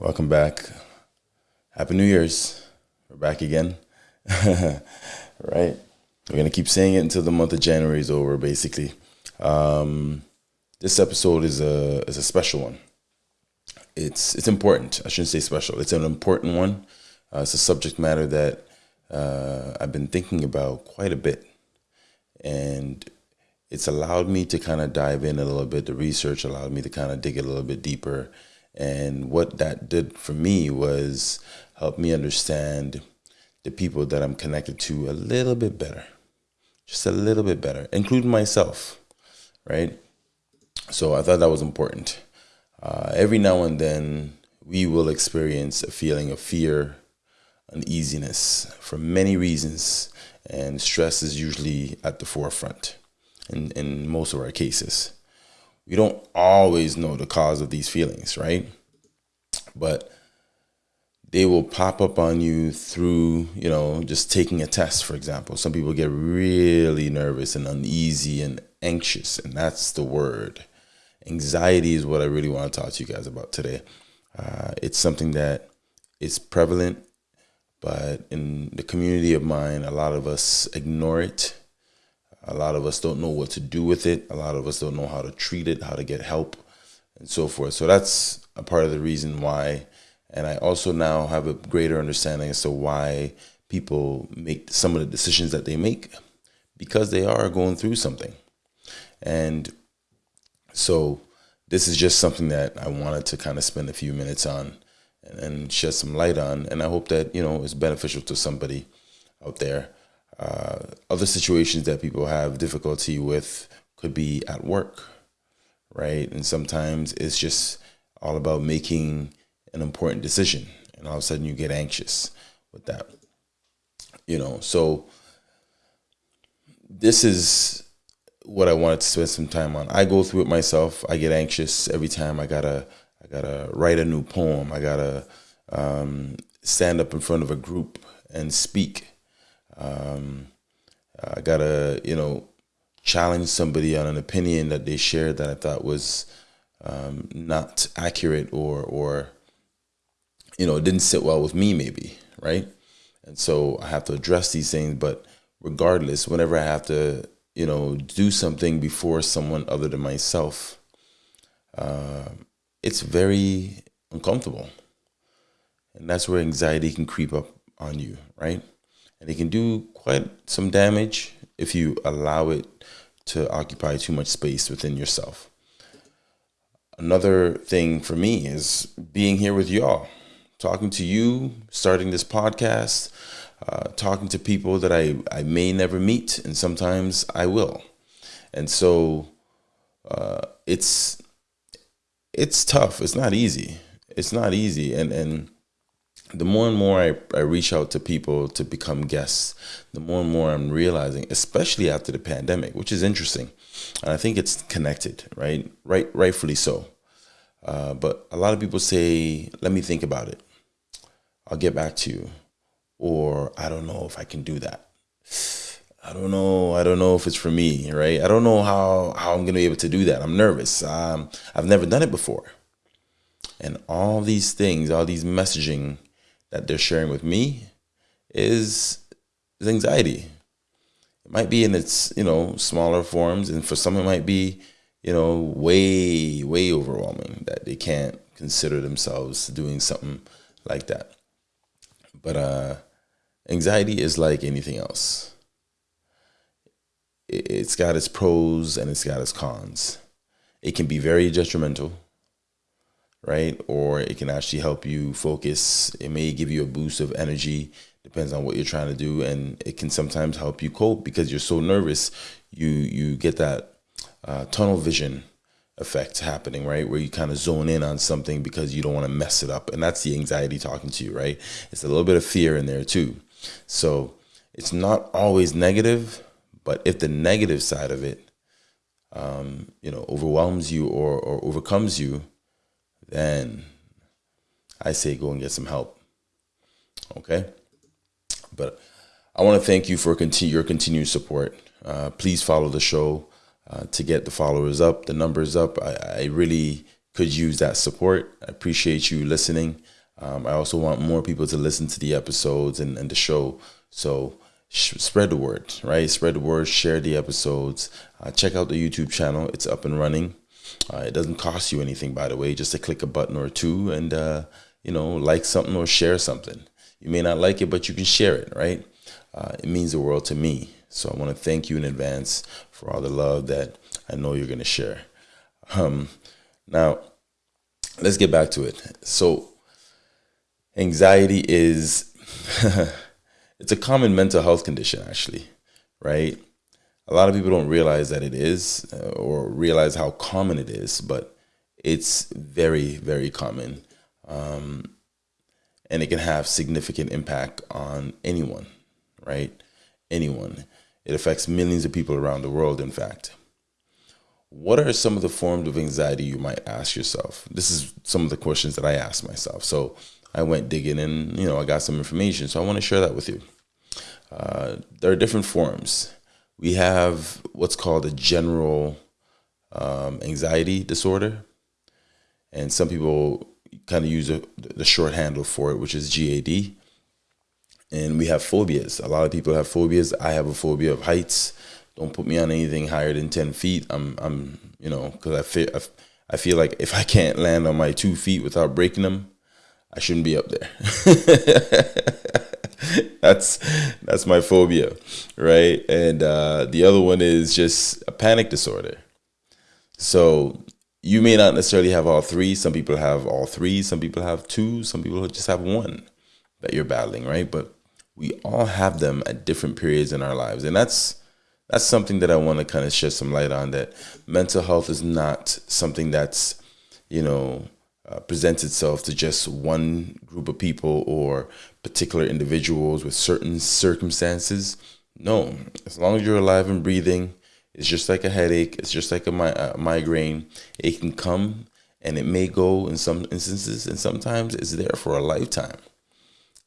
Welcome back. Happy New Year's. We're back again. right? We're going to keep saying it until the month of January is over, basically. Um, this episode is a, is a special one. It's, it's important. I shouldn't say special. It's an important one. Uh, it's a subject matter that uh, I've been thinking about quite a bit. And it's allowed me to kind of dive in a little bit. The research allowed me to kind of dig a little bit deeper and what that did for me was help me understand the people that I'm connected to a little bit better, just a little bit better, including myself, right? So I thought that was important. Uh, every now and then, we will experience a feeling of fear, uneasiness for many reasons, and stress is usually at the forefront in, in most of our cases we don't always know the cause of these feelings, right? But they will pop up on you through, you know, just taking a test, for example. Some people get really nervous and uneasy and anxious, and that's the word. Anxiety is what I really want to talk to you guys about today. Uh, it's something that is prevalent, but in the community of mine, a lot of us ignore it a lot of us don't know what to do with it. A lot of us don't know how to treat it, how to get help, and so forth. So that's a part of the reason why. And I also now have a greater understanding as to why people make some of the decisions that they make because they are going through something. And so this is just something that I wanted to kind of spend a few minutes on and, shed some light on. And I hope that, you know, it's beneficial to somebody out there uh, other situations that people have difficulty with could be at work, right? And sometimes it's just all about making an important decision, and all of a sudden you get anxious with that. You know, so this is what I wanted to spend some time on. I go through it myself. I get anxious every time I gotta I gotta write a new poem. I gotta um, stand up in front of a group and speak um, I gotta, you know, challenge somebody on an opinion that they shared that I thought was um, not accurate or or you know didn't sit well with me maybe right? And so I have to address these things but regardless whenever I have to you know do something before someone other than myself uh, it's very uncomfortable. And that's where anxiety can creep up on you right and it can do quite some damage if you allow it to occupy too much space within yourself. Another thing for me is being here with y'all, talking to you, starting this podcast, uh, talking to people that I, I may never meet, and sometimes I will. And so uh, it's it's tough. It's not easy. It's not easy. And and the more and more I, I reach out to people to become guests, the more and more I'm realizing, especially after the pandemic, which is interesting. And I think it's connected, right? Right, rightfully so. Uh, but a lot of people say, let me think about it. I'll get back to you. Or I don't know if I can do that. I don't know. I don't know if it's for me, right? I don't know how, how I'm going to be able to do that. I'm nervous. Um, I've never done it before. And all these things, all these messaging that they're sharing with me is, is anxiety. It might be in its, you know, smaller forms. And for some, it might be, you know, way, way overwhelming that they can't consider themselves doing something like that. But uh, anxiety is like anything else. It's got its pros and it's got its cons. It can be very detrimental right? Or it can actually help you focus. It may give you a boost of energy, depends on what you're trying to do, and it can sometimes help you cope because you're so nervous. You you get that uh, tunnel vision effect happening, right? Where you kind of zone in on something because you don't want to mess it up, and that's the anxiety talking to you, right? It's a little bit of fear in there too. So it's not always negative, but if the negative side of it, um, you know, overwhelms you or, or overcomes you, then I say go and get some help. Okay? But I want to thank you for your continued support. Uh, please follow the show uh, to get the followers up, the numbers up. I, I really could use that support. I appreciate you listening. Um, I also want more people to listen to the episodes and, and the show. So spread the word, right? Spread the word, share the episodes. Uh, check out the YouTube channel, it's up and running. Uh, it doesn't cost you anything, by the way, just to click a button or two and, uh, you know, like something or share something. You may not like it, but you can share it, right? Uh, it means the world to me. So I want to thank you in advance for all the love that I know you're going to share. Um, now, let's get back to it. So, anxiety is it's a common mental health condition, actually, right? A lot of people don't realize that it is uh, or realize how common it is, but it's very, very common. Um, and it can have significant impact on anyone, right? Anyone. It affects millions of people around the world, in fact. What are some of the forms of anxiety you might ask yourself? This is some of the questions that I asked myself. So I went digging and, you know, I got some information. So I want to share that with you. Uh, there are different forms. We have what's called a general um, anxiety disorder. And some people kind of use a, the short handle for it, which is GAD. And we have phobias. A lot of people have phobias. I have a phobia of heights. Don't put me on anything higher than 10 feet. I'm, I'm you know, because I feel, I feel like if I can't land on my two feet without breaking them, I shouldn't be up there. that's that's my phobia, right? And uh, the other one is just a panic disorder. So you may not necessarily have all three. Some people have all three. Some people have two. Some people just have one that you're battling, right? But we all have them at different periods in our lives, and that's that's something that I want to kind of shed some light on. That mental health is not something that's you know uh, presents itself to just one group of people or particular individuals with certain circumstances. No, as long as you're alive and breathing, it's just like a headache. It's just like a, mi- a migraine. It can come and it may go in some instances, and sometimes it's there for a lifetime,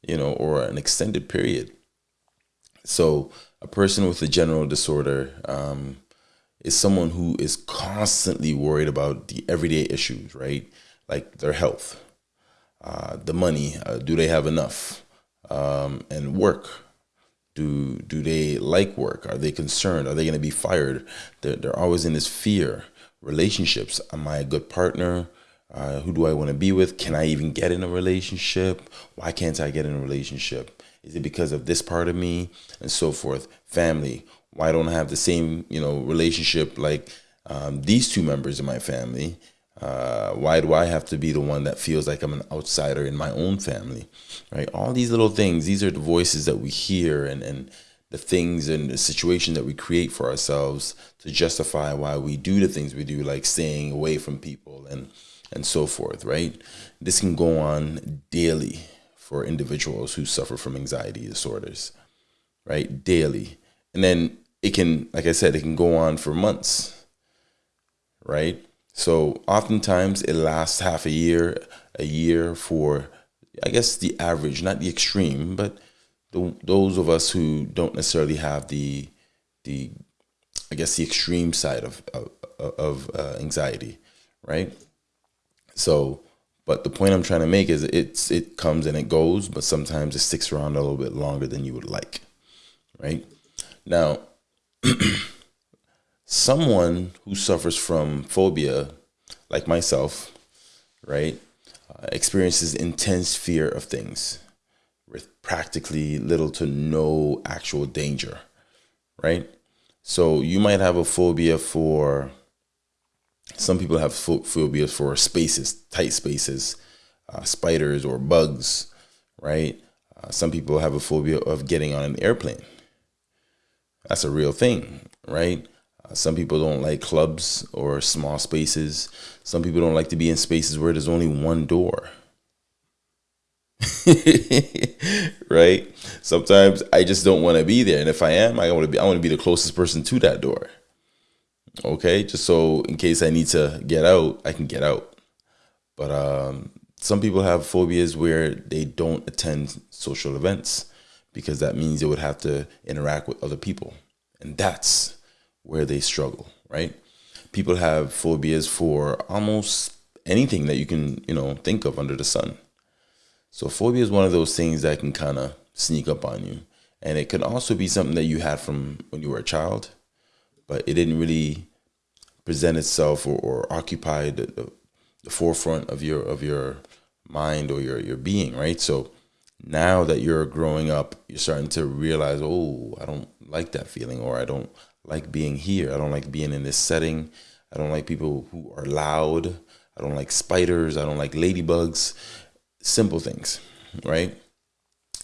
you know, or an extended period. So, a person with a general disorder um, is someone who is constantly worried about the everyday issues, right? Like their health, uh, the money. Uh, do they have enough? Um, and work do do they like work? Are they concerned? Are they going to be fired? They're, they're always in this fear. Relationships. Am I a good partner? Uh, who do I want to be with? Can I even get in a relationship? Why can't I get in a relationship? Is it because of this part of me and so forth? Family. Why don't I have the same you know relationship like um, these two members of my family? Uh, why do I have to be the one that feels like I'm an outsider in my own family? Right? All these little things, these are the voices that we hear and, and the things and the situation that we create for ourselves to justify why we do the things we do, like staying away from people and and so forth, right? This can go on daily for individuals who suffer from anxiety disorders, right? Daily. And then it can, like I said, it can go on for months, right? So oftentimes it lasts half a year, a year for, I guess, the average, not the extreme, but the, those of us who don't necessarily have the, the, I guess, the extreme side of of, of uh, anxiety, right? So, but the point I'm trying to make is it's it comes and it goes, but sometimes it sticks around a little bit longer than you would like, right? Now. someone who suffers from phobia, like myself, right, uh, experiences intense fear of things with practically little to no actual danger, right? So you might have a phobia for, some people have phobias for spaces, tight spaces, uh, spiders or bugs, right? Uh, some people have a phobia of getting on an airplane. That's a real thing, right? Some people don't like clubs or small spaces. Some people don't like to be in spaces where there's only one door. right? Sometimes I just don't want to be there, and if I am, I want to be. I want to be the closest person to that door. Okay, just so in case I need to get out, I can get out. But um, some people have phobias where they don't attend social events because that means they would have to interact with other people, and that's where they struggle, right? People have phobias for almost anything that you can, you know, think of under the sun. So phobia is one of those things that can kind of sneak up on you. And it can also be something that you had from when you were a child, but it didn't really present itself or, or occupy the, the, the forefront of your of your mind or your, your being, right? So now that you're growing up, you're starting to realize, oh, I don't like that feeling, or I don't like being here. I don't like being in this setting. I don't like people who are loud. I don't like spiders. I don't like ladybugs. Simple things, right?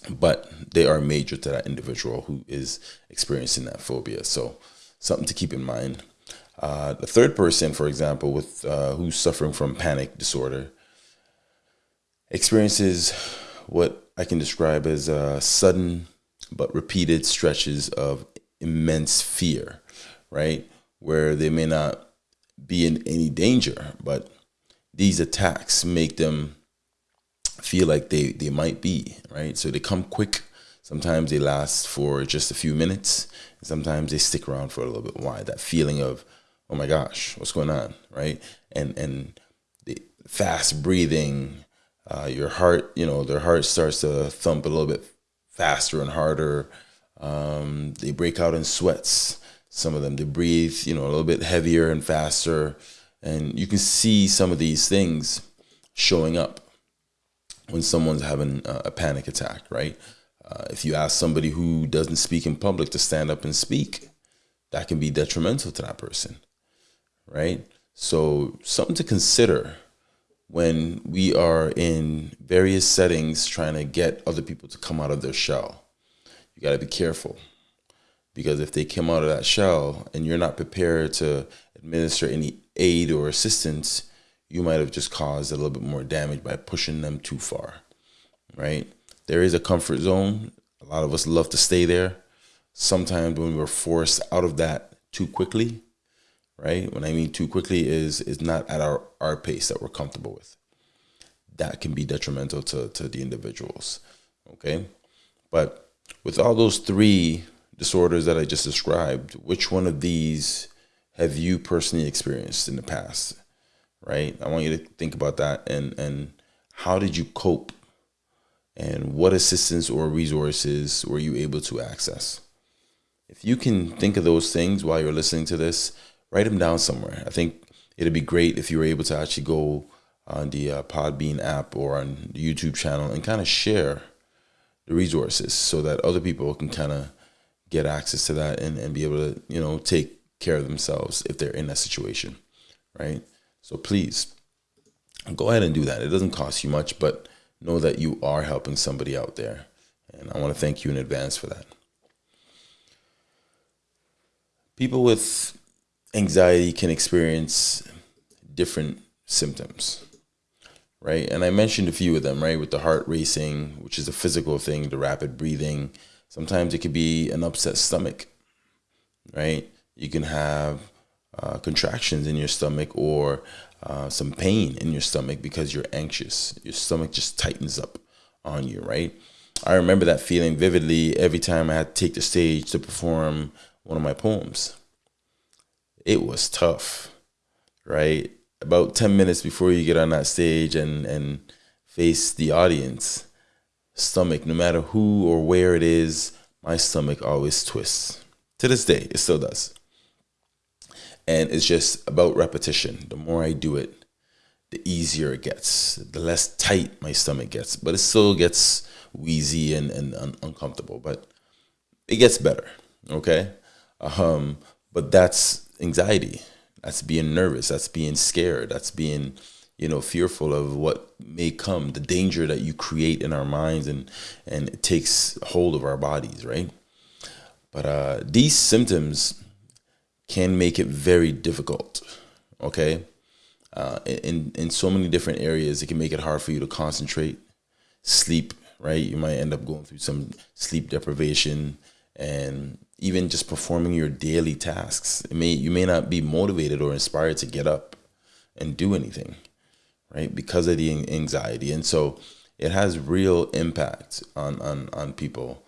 But they are major to that individual who is experiencing that phobia. So something to keep in mind. Uh, the third person, for example, with uh, who's suffering from panic disorder, experiences what I can describe as uh, sudden but repeated stretches of immense fear, right? Where they may not be in any danger, but these attacks make them feel like they, they might be, right? So they come quick. Sometimes they last for just a few minutes. Sometimes they stick around for a little bit. Why? That feeling of, oh my gosh, what's going on, right? And and the fast breathing, uh, your heart, you know, their heart starts to thump a little bit faster and harder. Um, they break out in sweats. Some of them they breathe, you know, a little bit heavier and faster, and you can see some of these things showing up when someone's having a panic attack, right? Uh, if you ask somebody who doesn't speak in public to stand up and speak, that can be detrimental to that person, right? So, something to consider when we are in various settings trying to get other people to come out of their shell. You got to be careful because if they come out of that shell and you're not prepared to administer any aid or assistance, you might have just caused a little bit more damage by pushing them too far, right? There is a comfort zone. A lot of us love to stay there. Sometimes when we're forced out of that too quickly, right? When I mean too quickly is is not at our, our pace that we're comfortable with. That can be detrimental to, to the individuals. Okay. But with all those three disorders that I just described, which one of these have you personally experienced in the past? Right? I want you to think about that and and how did you cope and what assistance or resources were you able to access? If you can think of those things while you're listening to this, write them down somewhere. I think it'd be great if you were able to actually go on the uh, Podbean app or on the YouTube channel and kind of share the resources so that other people can kind of get access to that and, and be able to, you know, take care of themselves if they're in that situation, right? So please go ahead and do that. It doesn't cost you much, but know that you are helping somebody out there. And I want to thank you in advance for that. People with anxiety can experience different symptoms, right? And I mentioned a few of them, right? With the heart racing, which is a physical thing, the rapid breathing. Sometimes it could be an upset stomach, right? You can have uh, contractions in your stomach or uh, some pain in your stomach because you're anxious. Your stomach just tightens up on you, right? I remember that feeling vividly every time I had to take the stage to perform one of my poems it was tough, right? About 10 minutes before you get on that stage and, and face the audience, stomach, no matter who or where it is, my stomach always twists. To this day, it still does. And it's just about repetition. The more I do it, the easier it gets, the less tight my stomach gets. But it still gets wheezy and, and un- uncomfortable, but it gets better. Okay. Um, but that's anxiety. That's being nervous. That's being scared. That's being, you know, fearful of what may come, the danger that you create in our minds and and it takes hold of our bodies, right? But uh, these symptoms can make it very difficult. Okay, uh, in in so many different areas, it can make it hard for you to concentrate, sleep. Right, you might end up going through some sleep deprivation, and even just performing your daily tasks. It may you may not be motivated or inspired to get up and do anything, right? Because of the anxiety, and so it has real impact on on on people.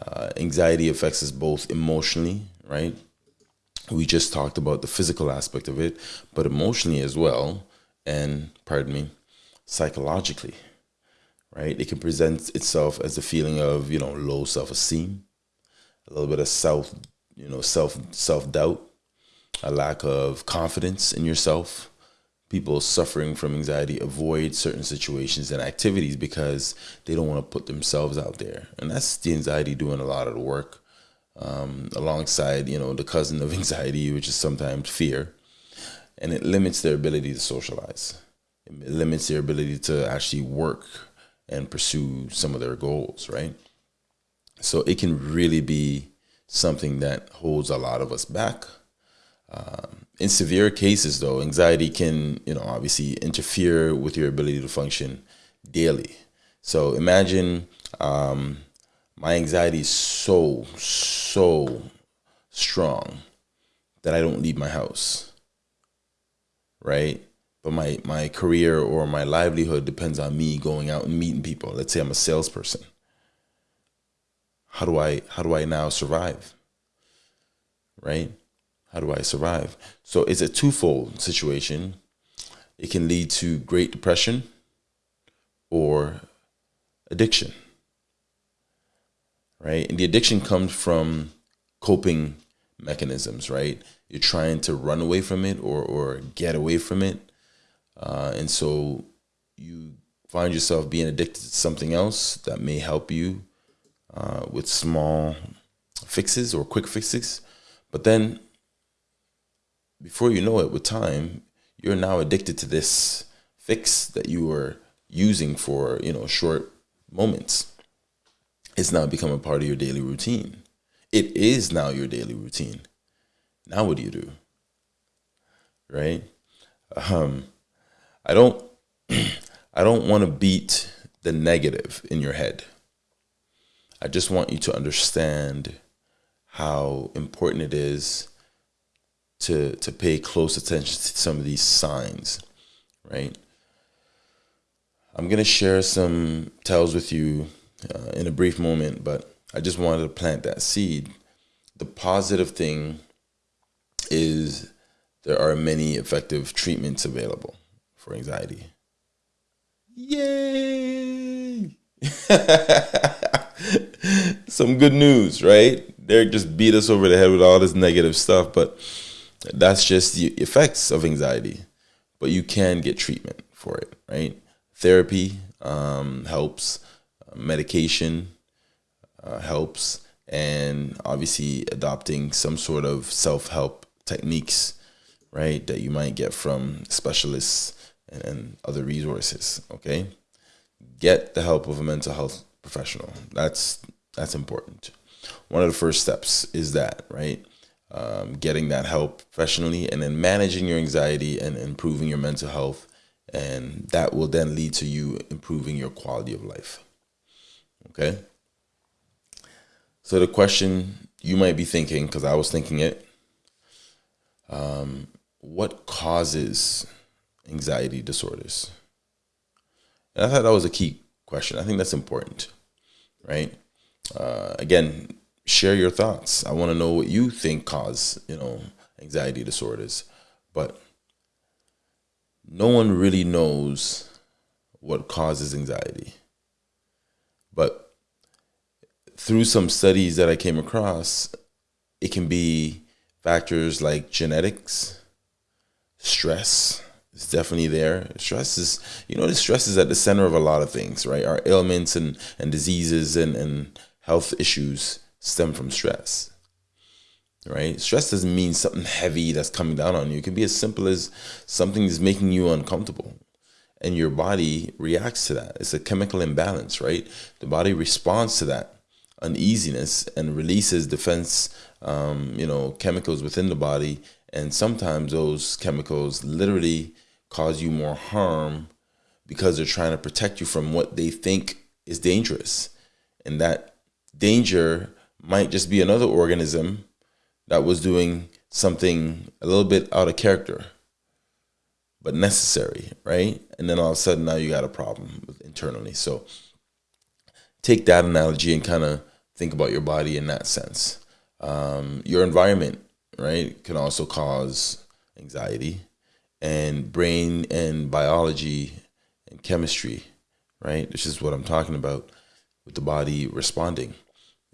Uh, anxiety affects us both emotionally, right? We just talked about the physical aspect of it, but emotionally as well, and, pardon me, psychologically, right? It can present itself as a feeling of, you know, low self esteem, a little bit of self, you know, self self doubt, a lack of confidence in yourself. People suffering from anxiety avoid certain situations and activities because they don't want to put themselves out there, and that's the anxiety doing a lot of the work. Um, alongside, you know, the cousin of anxiety, which is sometimes fear, and it limits their ability to socialize. It limits their ability to actually work and pursue some of their goals, right? So it can really be something that holds a lot of us back. Um, in severe cases, though, anxiety can, you know, obviously interfere with your ability to function daily. So imagine um, my anxiety is so, so strong that I don't leave my house, right? But my, my career or my livelihood depends on me going out and meeting people. Let's say I'm a salesperson how do I how do I now survive? Right? How do I survive? So it's a twofold situation. It can lead to great depression or addiction. Right? And the addiction comes from coping mechanisms, right? You're trying to run away from it or, or get away from it. Uh, and so you find yourself being addicted to something else that may help you uh, with small fixes or quick fixes. But then, before you know it, with time, you're now addicted to this fix that you were using for you know short moments. It's now become a part of your daily routine. It is now your daily routine. Now, what do you do? Right? Um, I don't. I don't want to beat the negative in your head. I just want you to understand how important it is to to pay close attention to some of these signs, right? I'm gonna share some tells with you uh, in a brief moment, but I just wanted to plant that seed. The positive thing is there are many effective treatments available for anxiety. Yay! some good news, right? Derek just beat us over the head with all this negative stuff, but that's just the effects of anxiety. But you can get treatment for it, right? Therapy um, helps, medication uh, helps, and obviously adopting some sort of self help techniques, right, that you might get from specialists and other resources, okay? Get the help of a mental health professional. That's that's important. One of the first steps is that, right? Um, getting that help professionally and then managing your anxiety and improving your mental health. And that will then lead to you improving your quality of life. Okay. So the question you might be thinking, because I was thinking it, um, what causes anxiety disorders? And I thought that was a key question. I think that's important, right? Uh, again, share your thoughts. I want to know what you think cause you know anxiety disorders, but no one really knows what causes anxiety. But through some studies that I came across, it can be factors like genetics, stress, it's definitely there. Stress is, you know, the stress is at the center of a lot of things, right? Our ailments and, and diseases and, and health issues stem from stress, right? Stress doesn't mean something heavy that's coming down on you. It can be as simple as something is making you uncomfortable and your body reacts to that. It's a chemical imbalance, right? The body responds to that uneasiness and releases defense, um, you know, chemicals within the body. And sometimes those chemicals literally cause you more harm because they're trying to protect you from what they think is dangerous. And that danger might just be another organism that was doing something a little bit out of character, but necessary, right? And then all of a sudden now you got a problem internally. So take that analogy and kind of think about your body in that sense. Um, your environment, right, can also cause anxiety and brain and biology and chemistry, right? This is what I'm talking about with the body responding,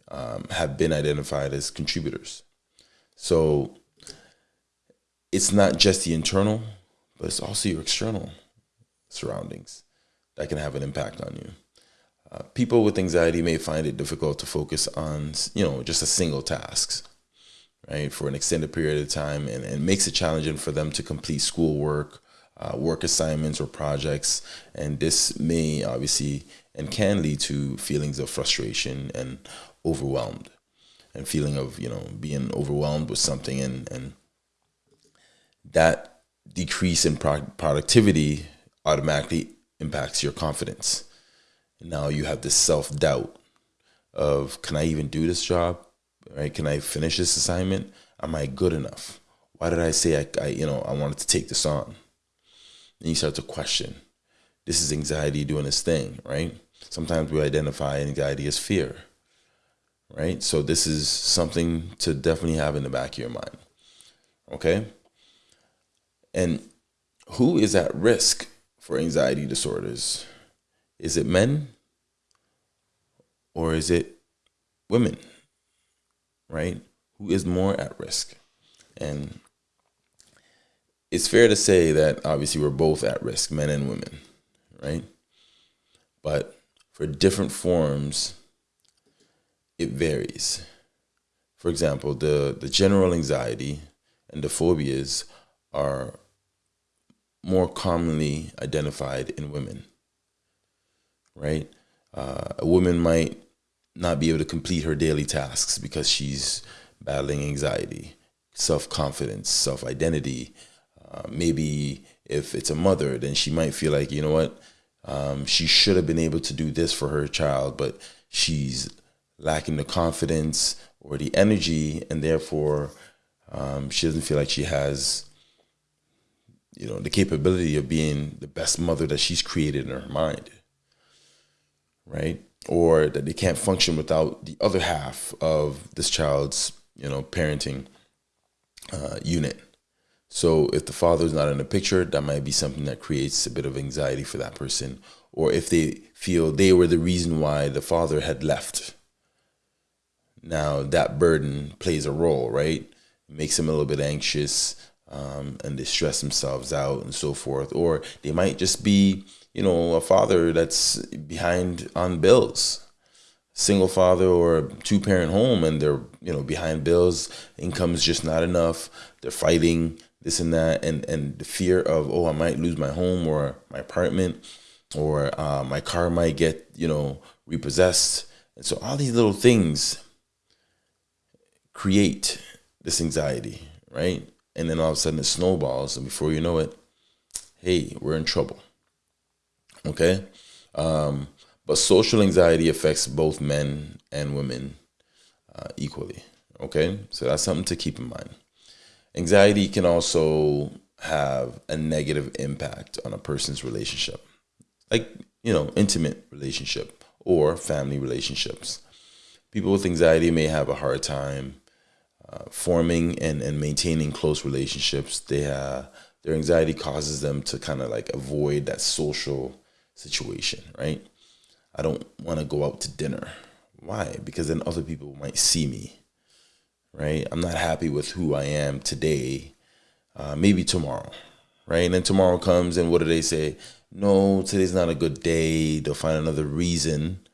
um, have been identified as contributors. So it's not just the internal, but it's also your external surroundings that can have an impact on you. Uh, people with anxiety may find it difficult to focus on, you know, just a single task, right, for an extended period of time, and, and makes it challenging for them to complete schoolwork, uh, work assignments, or projects. And this may obviously and can lead to feelings of frustration and overwhelmed, and feeling of you know being overwhelmed with something, and and that decrease in pro productivity automatically impacts your confidence. Now you have this self doubt of can I even do this job? Right? Can I finish this assignment? Am I good enough? Why did I say I, I you know I wanted to take this on? And you start to question. This is anxiety doing its thing, right? Sometimes we identify anxiety as fear, right? So this is something to definitely have in the back of your mind. Okay? And who is at risk for anxiety disorders? Is it men or is it women? Right? Who is more at risk? And it's fair to say that obviously we're both at risk, men and women, right? But for different forms, it varies. For example, the, the general anxiety and the phobias are more commonly identified in women, right? Uh, a woman might not be able to complete her daily tasks because she's battling anxiety, self confidence, self identity. Uh, maybe if it's a mother, then she might feel like, you know what, um, she should have been able to do this for her child, but she's lacking the confidence or the energy, and therefore um, she doesn't feel like she has you know, the capability of being the best mother that she's created in her mind, right? Or that they can't function without the other half of this child's, you know, parenting uh, unit. So if the father is not in the picture, that might be something that creates a bit of anxiety for that person. Or if they feel they were the reason why the father had left. Now that burden plays a role, right? It makes them a little bit anxious um, and they stress themselves out and so forth. Or they might just be, you know, a father that's behind on bills, single father or two parent home, and they're, you know, behind bills. Income is just not enough. They're fighting this and that, and and the fear of oh, I might lose my home or my apartment, or uh, my car might get you know repossessed, and so all these little things create this anxiety, right? and then all of a sudden it snowballs, and before you know it, hey, we're in trouble. Okay, um, but social anxiety affects both men and women uh, equally. Okay, so that's something to keep in mind. Anxiety can also have a negative impact on a person's relationship, like you know, intimate relationship or family relationships. People with anxiety may have a hard time uh, forming and, and maintaining close relationships. They their anxiety causes them to kind of like avoid that social situation, right? I don't want to go out to dinner. Why? Because then other people might see me, right? I'm not happy with who I am today. Uh, maybe tomorrow, right? And then tomorrow comes, and what do they say? No, today's not a good day. They'll find another reason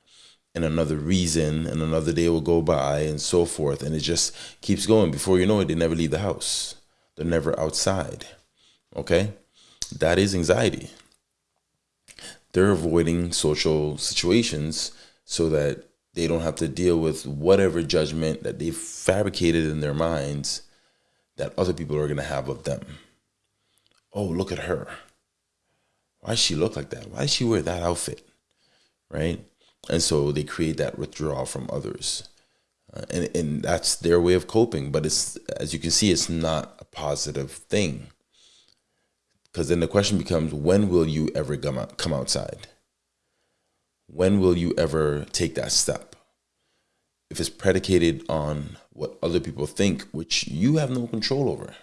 and another reason and another day will go by and so forth and it just keeps going before you know it they never leave the house they're never outside okay that is anxiety they're avoiding social situations so that they don't have to deal with whatever judgment that they've fabricated in their minds that other people are going to have of them. Oh look at her. Why does she look like that? Why does she wear that outfit? Right? And so they create that withdrawal from others. Uh, and, and that's their way of coping but it's as you can see it's not a positive thing because then the question becomes when will you ever come, out, come outside when will you ever take that step if it's predicated on what other people think which you have no control over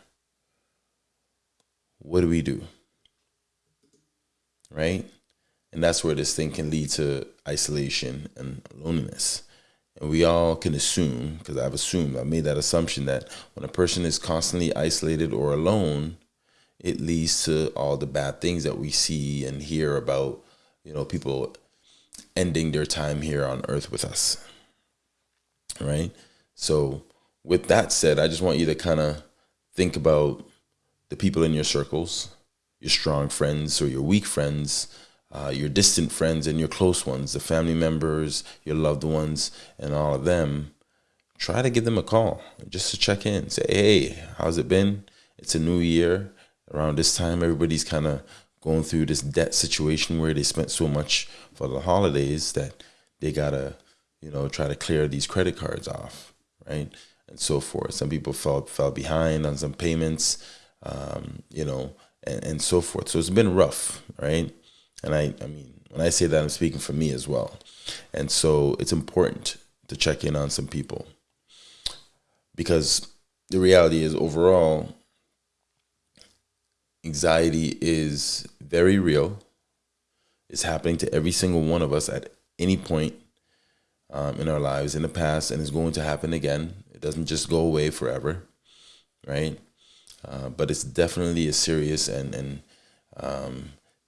what do we do? Right? And that's where this thing can lead to isolation and loneliness. And we all can assume, because I've assumed, I've made that assumption that when a person is constantly isolated or alone, it leads to all the bad things that we see and hear about, you know, people ending their time here on earth with us. Right? So, with that said, I just want you to kind of think about the people in your circles, your strong friends or your weak friends, uh, your distant friends and your close ones, the family members, your loved ones, and all of them. Try to give them a call just to check in. Say, hey, how's it been? It's a new year. Around this time, everybody's kind of going through this debt situation where they spent so much for the holidays that they gotta, you know, try to clear these credit cards off, right, and so forth. Some people fell fell behind on some payments, um, you know, and, and so forth. So it's been rough, right? And I, I mean, when I say that, I'm speaking for me as well. And so it's important to check in on some people because the reality is overall, anxiety is very real. It's happening to every single one of us at any point um, in our lives in the past, and it's going to happen again. It doesn't just go away forever, right? Uh, but it's definitely a serious and and um,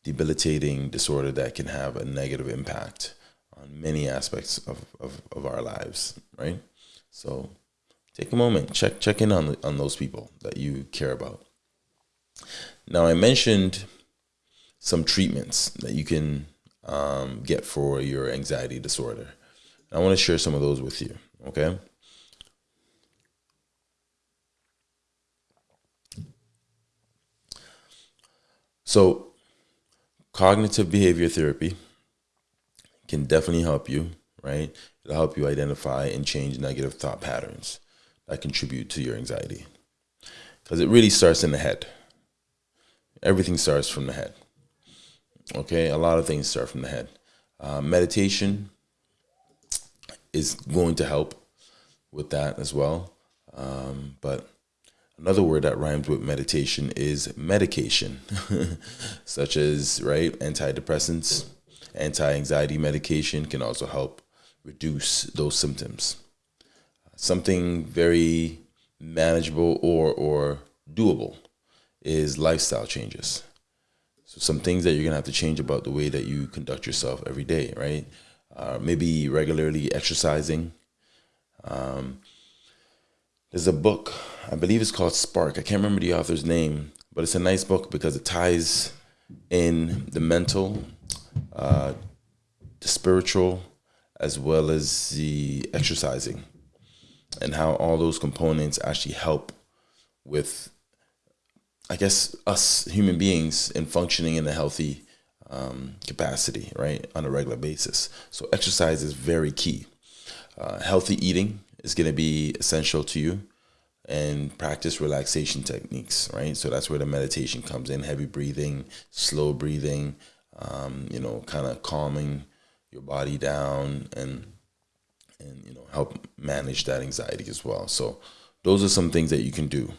debilitating disorder that can have a negative impact on many aspects of, of, of our lives, right? So take a moment, check check in on on those people that you care about. Now I mentioned some treatments that you can um, get for your anxiety disorder. I want to share some of those with you. Okay. So cognitive behavior therapy can definitely help you, right? It'll help you identify and change negative thought patterns that contribute to your anxiety. Because it really starts in the head. Everything starts from the head. Okay, a lot of things start from the head. Uh, meditation is going to help with that as well. Um, but Another word that rhymes with meditation is medication, such as right antidepressants, anti-anxiety medication can also help reduce those symptoms. Something very manageable or or doable is lifestyle changes. So some things that you're gonna have to change about the way that you conduct yourself every day, right? Uh, maybe regularly exercising. Um, there's a book, I believe it's called Spark. I can't remember the author's name, but it's a nice book because it ties in the mental, uh, the spiritual, as well as the exercising, and how all those components actually help with, I guess, us human beings in functioning in a healthy um, capacity, right, on a regular basis. So exercise is very key. Uh, healthy eating is going to be essential to you and practice relaxation techniques, right? So that's where the meditation comes in heavy breathing, slow breathing, um, you know, kind of calming your body down and and you know help manage that anxiety as well. So those are some things that you can do.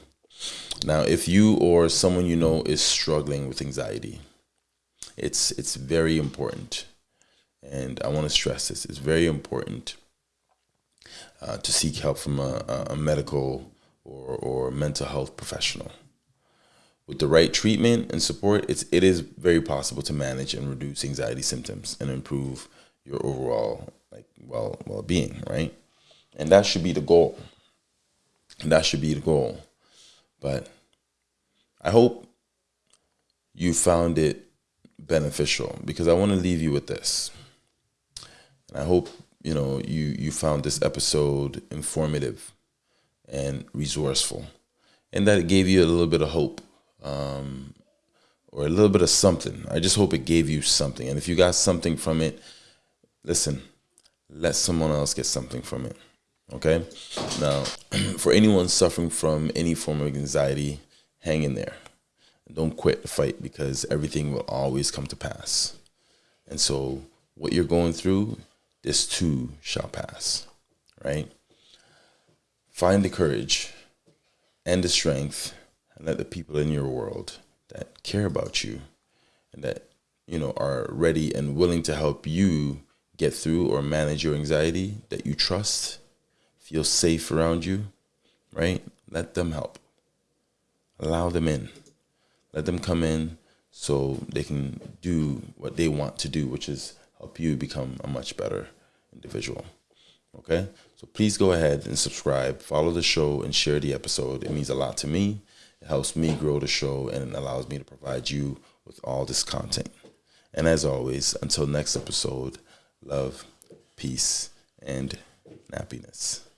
Now, if you or someone you know is struggling with anxiety, it's it's very important, and I want to stress this: it's very important uh, to seek help from a, a medical or, or mental health professional. With the right treatment and support, it's, it is very possible to manage and reduce anxiety symptoms and improve your overall like well well being, right? And that should be the goal. That should be the goal. But I hope you found it beneficial because I want to leave you with this. And I hope you know you you found this episode informative and resourceful and that it gave you a little bit of hope um, or a little bit of something. I just hope it gave you something. And if you got something from it listen let someone else get something from it okay? Now for anyone suffering from any form of anxiety hang in there. Don't quit the fight because everything will always come to pass. And so what you're going through this too shall pass, right? Find the courage and the strength and let the people in your world that care about you and that you know are ready and willing to help you get through or manage your anxiety that you trust feel safe around you right? Let them help. Allow them in. Let them come in so they can do what they want to do which is help you become a much better individual okay? So please go ahead and subscribe follow the show and share the episode. It means a lot to me. It helps me grow the show and it allows me to provide you with all this content. And as always, until next episode, love, peace, and happiness.